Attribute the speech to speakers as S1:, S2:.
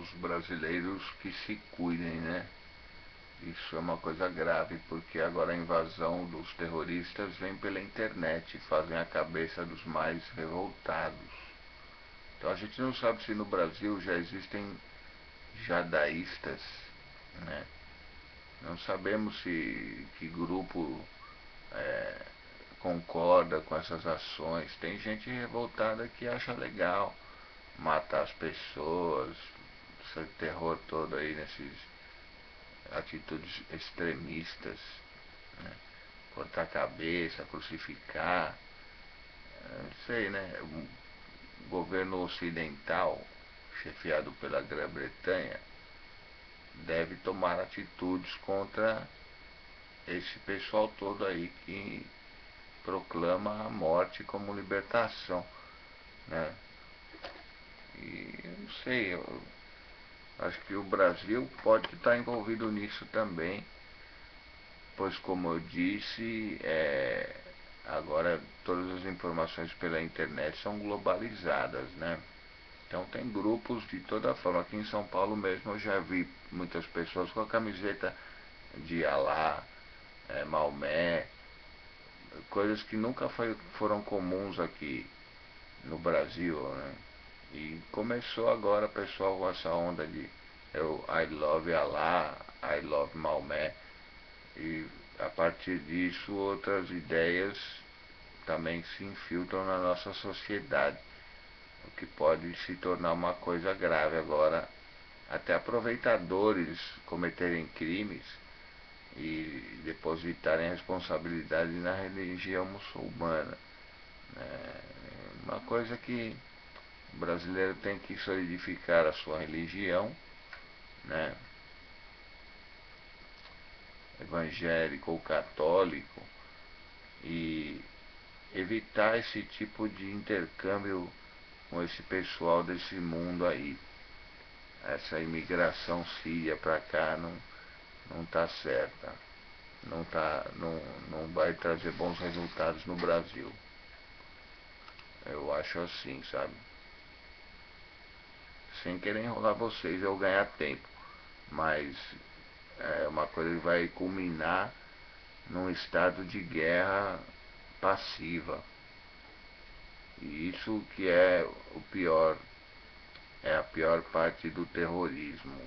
S1: os brasileiros que se cuidem, né? Isso é uma coisa grave, porque agora a invasão dos terroristas vem pela internet fazem a cabeça dos mais revoltados. Então a gente não sabe se no Brasil já existem jadaístas, né? Não sabemos se que grupo é, concorda com essas ações. Tem gente revoltada que acha legal matar as pessoas, esse terror todo aí nesses atitudes extremistas, né? cortar a cabeça, crucificar, não sei, né? O governo ocidental, chefiado pela Grã-Bretanha, deve tomar atitudes contra esse pessoal todo aí que proclama a morte como libertação, né? E não sei, eu acho que o Brasil pode estar envolvido nisso também, pois como eu disse, é, agora todas as informações pela internet são globalizadas, né? Então tem grupos de toda forma. Aqui em São Paulo mesmo eu já vi muitas pessoas com a camiseta de Alá, é, Maomé, coisas que nunca foi, foram comuns aqui no Brasil, né? E começou agora pessoal com essa onda de eu, I love Allah, I love Maomé. E a partir disso outras ideias também se infiltram na nossa sociedade o que pode se tornar uma coisa grave agora, até aproveitadores cometerem crimes e depositarem responsabilidade na religião muçulmana. É uma coisa que o brasileiro tem que solidificar a sua religião, né? evangélico ou católico, e evitar esse tipo de intercâmbio com esse pessoal desse mundo aí. Essa imigração síria para cá não, não tá certa. Não, tá, não, não vai trazer bons resultados no Brasil. Eu acho assim, sabe? Sem querer enrolar vocês ou ganhar tempo. Mas é uma coisa que vai culminar num estado de guerra passiva. E isso que é o pior, é a pior parte do terrorismo.